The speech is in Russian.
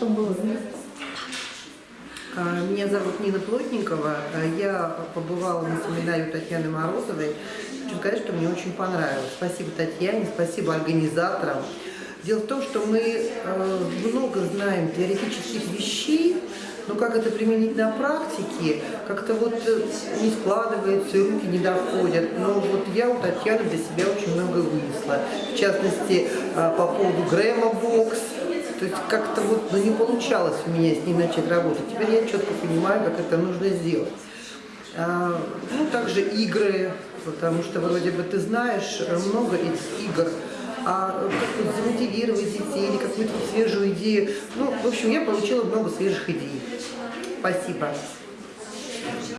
Что было? А, Меня зовут Нина Плотникова. А, Я побывала на семинаре у Татьяны Морозовой. Хочу сказать, что мне очень понравилось. Спасибо Татьяне, спасибо организаторам. Дело в том, что мы э, много знаем теоретических вещей, но как это применить на практике, как-то вот э, не складывается, руки не доходят. Но вот я у Татьяны для себя очень много вынесла. В частности, по поводу Грэма Бокс, то есть как-то вот ну, не получалось у меня с ней начать работать. Теперь я четко понимаю, как это нужно сделать. А, ну, также игры, потому что вроде бы ты знаешь много этих игр, а как вот замотивировать детей или какую-то свежую идею. Ну, в общем, я получила много свежих идей. Спасибо.